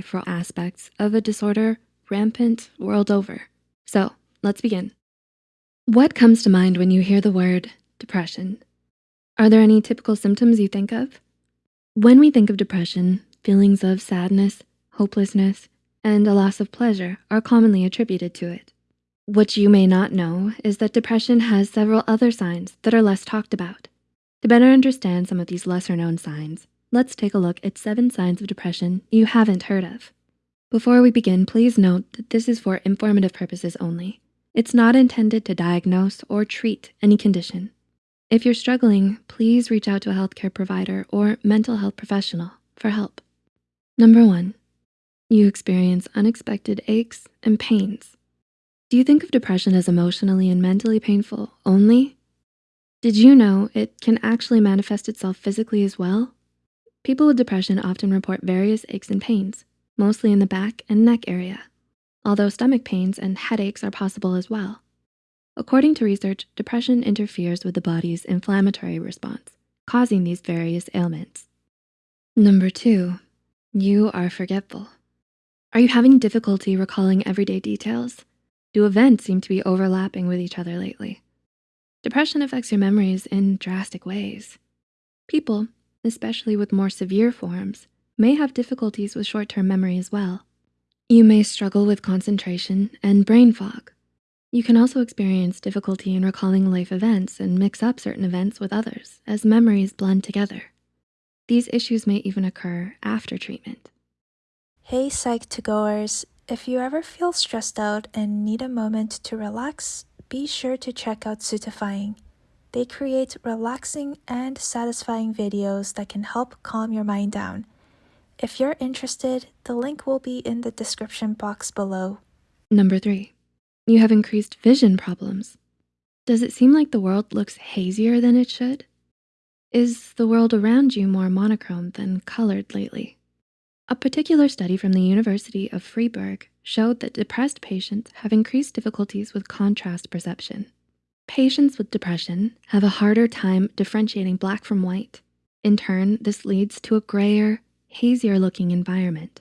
for aspects of a disorder rampant world over. So let's begin. What comes to mind when you hear the word depression? Are there any typical symptoms you think of? When we think of depression, feelings of sadness, hopelessness, and a loss of pleasure are commonly attributed to it. What you may not know is that depression has several other signs that are less talked about. To better understand some of these lesser known signs, let's take a look at seven signs of depression you haven't heard of. Before we begin, please note that this is for informative purposes only. It's not intended to diagnose or treat any condition. If you're struggling, please reach out to a healthcare provider or mental health professional for help. Number one, you experience unexpected aches and pains. Do you think of depression as emotionally and mentally painful only? Did you know it can actually manifest itself physically as well? People with depression often report various aches and pains, mostly in the back and neck area, although stomach pains and headaches are possible as well. According to research, depression interferes with the body's inflammatory response, causing these various ailments. Number two, you are forgetful. Are you having difficulty recalling everyday details? Do events seem to be overlapping with each other lately? Depression affects your memories in drastic ways. People, especially with more severe forms, may have difficulties with short-term memory as well. You may struggle with concentration and brain fog. You can also experience difficulty in recalling life events and mix up certain events with others as memories blend together. These issues may even occur after treatment. Hey Psych2Goers, if you ever feel stressed out and need a moment to relax, be sure to check out Suitifying. They create relaxing and satisfying videos that can help calm your mind down. If you're interested, the link will be in the description box below. Number three, you have increased vision problems. Does it seem like the world looks hazier than it should? Is the world around you more monochrome than colored lately? A particular study from the University of Freiburg showed that depressed patients have increased difficulties with contrast perception. Patients with depression have a harder time differentiating black from white. In turn, this leads to a grayer, hazier looking environment.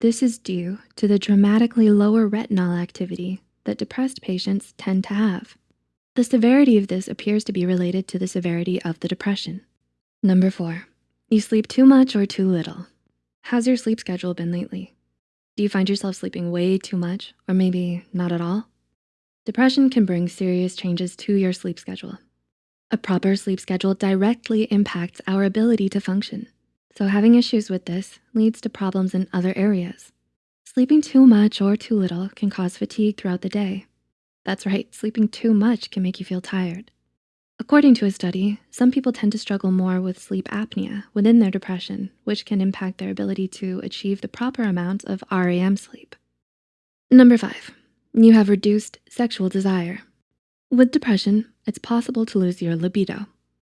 This is due to the dramatically lower retinal activity that depressed patients tend to have. The severity of this appears to be related to the severity of the depression. Number four, you sleep too much or too little. How's your sleep schedule been lately? Do you find yourself sleeping way too much or maybe not at all? Depression can bring serious changes to your sleep schedule. A proper sleep schedule directly impacts our ability to function. So having issues with this leads to problems in other areas. Sleeping too much or too little can cause fatigue throughout the day. That's right, sleeping too much can make you feel tired. According to a study, some people tend to struggle more with sleep apnea within their depression, which can impact their ability to achieve the proper amount of REM sleep. Number five, you have reduced sexual desire. With depression, it's possible to lose your libido.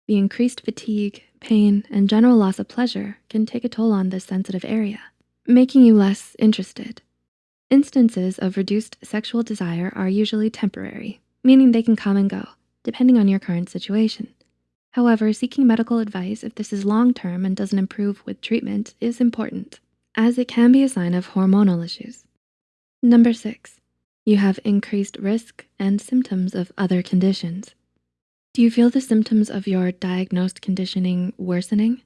The increased fatigue, pain, and general loss of pleasure can take a toll on this sensitive area, making you less interested. Instances of reduced sexual desire are usually temporary, meaning they can come and go depending on your current situation. However, seeking medical advice if this is long-term and doesn't improve with treatment is important, as it can be a sign of hormonal issues. Number six, you have increased risk and symptoms of other conditions. Do you feel the symptoms of your diagnosed conditioning worsening?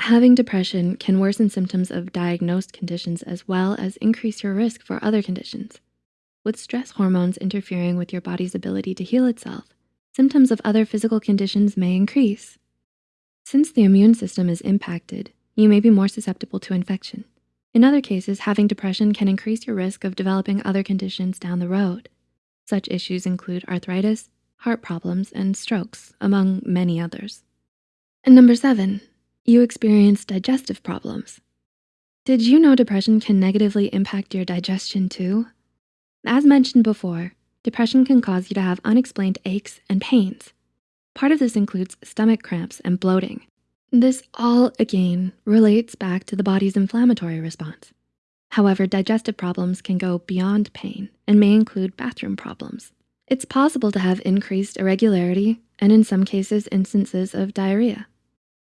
Having depression can worsen symptoms of diagnosed conditions as well as increase your risk for other conditions. With stress hormones interfering with your body's ability to heal itself, symptoms of other physical conditions may increase. Since the immune system is impacted, you may be more susceptible to infection. In other cases, having depression can increase your risk of developing other conditions down the road. Such issues include arthritis, heart problems, and strokes, among many others. And number seven, you experience digestive problems. Did you know depression can negatively impact your digestion too? As mentioned before, depression can cause you to have unexplained aches and pains. Part of this includes stomach cramps and bloating. This all, again, relates back to the body's inflammatory response. However, digestive problems can go beyond pain and may include bathroom problems. It's possible to have increased irregularity and in some cases, instances of diarrhea.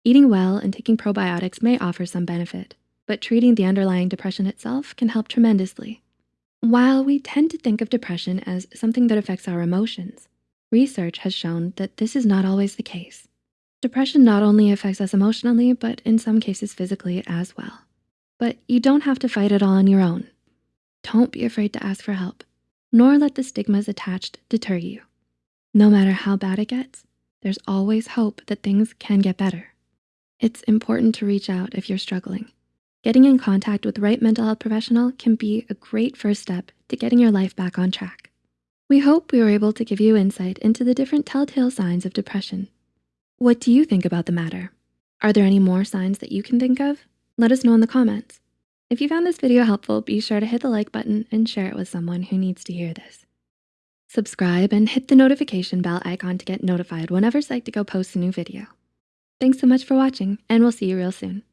Eating well and taking probiotics may offer some benefit, but treating the underlying depression itself can help tremendously. While we tend to think of depression as something that affects our emotions, research has shown that this is not always the case. Depression not only affects us emotionally, but in some cases physically as well. But you don't have to fight it all on your own. Don't be afraid to ask for help, nor let the stigmas attached deter you. No matter how bad it gets, there's always hope that things can get better. It's important to reach out if you're struggling. Getting in contact with the right mental health professional can be a great first step to getting your life back on track. We hope we were able to give you insight into the different telltale signs of depression. What do you think about the matter? Are there any more signs that you can think of? Let us know in the comments. If you found this video helpful, be sure to hit the like button and share it with someone who needs to hear this. Subscribe and hit the notification bell icon to get notified whenever Psych2Go posts a new video. Thanks so much for watching and we'll see you real soon.